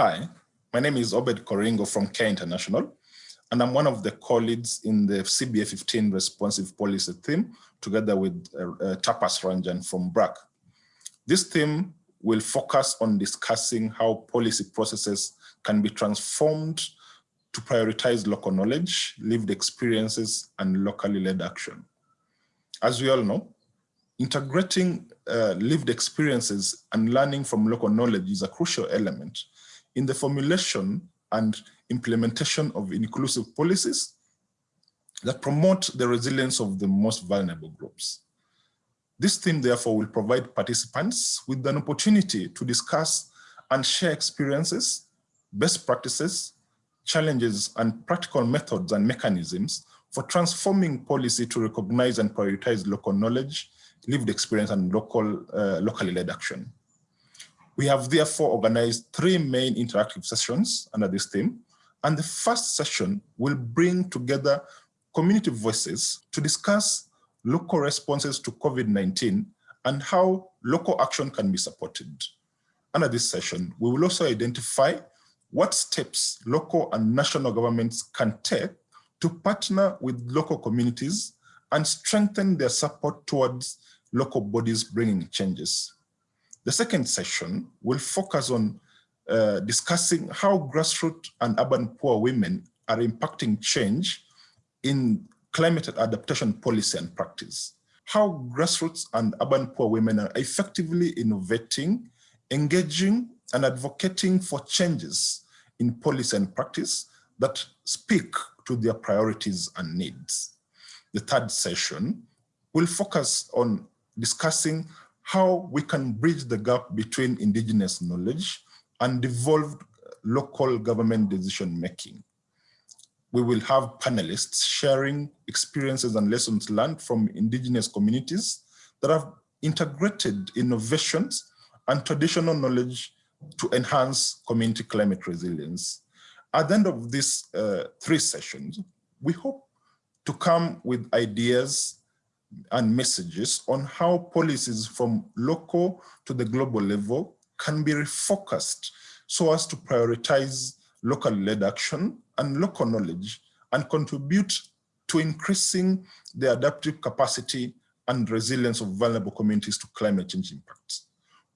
Hi, my name is Obed Koringo from CARE International, and I'm one of the colleagues in the CBA 15 responsive policy team, together with uh, uh, Tapas Ranjan from BRAC. This team will focus on discussing how policy processes can be transformed to prioritize local knowledge, lived experiences, and locally led action. As we all know, integrating uh, lived experiences and learning from local knowledge is a crucial element in the formulation and implementation of inclusive policies that promote the resilience of the most vulnerable groups. This theme, therefore, will provide participants with an opportunity to discuss and share experiences, best practices, challenges, and practical methods and mechanisms for transforming policy to recognize and prioritize local knowledge, lived experience, and local, uh, locally led action. We have therefore organized three main interactive sessions under this theme. And the first session will bring together community voices to discuss local responses to COVID-19 and how local action can be supported. Under this session, we will also identify what steps local and national governments can take to partner with local communities and strengthen their support towards local bodies bringing changes. The second session will focus on uh, discussing how grassroots and urban poor women are impacting change in climate adaptation policy and practice. How grassroots and urban poor women are effectively innovating, engaging, and advocating for changes in policy and practice that speak to their priorities and needs. The third session will focus on discussing how we can bridge the gap between indigenous knowledge and devolved local government decision making. We will have panelists sharing experiences and lessons learned from indigenous communities that have integrated innovations and traditional knowledge to enhance community climate resilience. At the end of these uh, three sessions, we hope to come with ideas and messages on how policies from local to the global level can be refocused so as to prioritize local led action and local knowledge and contribute to increasing the adaptive capacity and resilience of vulnerable communities to climate change impacts.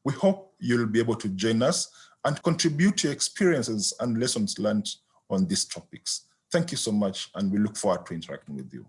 We hope you'll be able to join us and contribute your experiences and lessons learned on these topics. Thank you so much, and we look forward to interacting with you.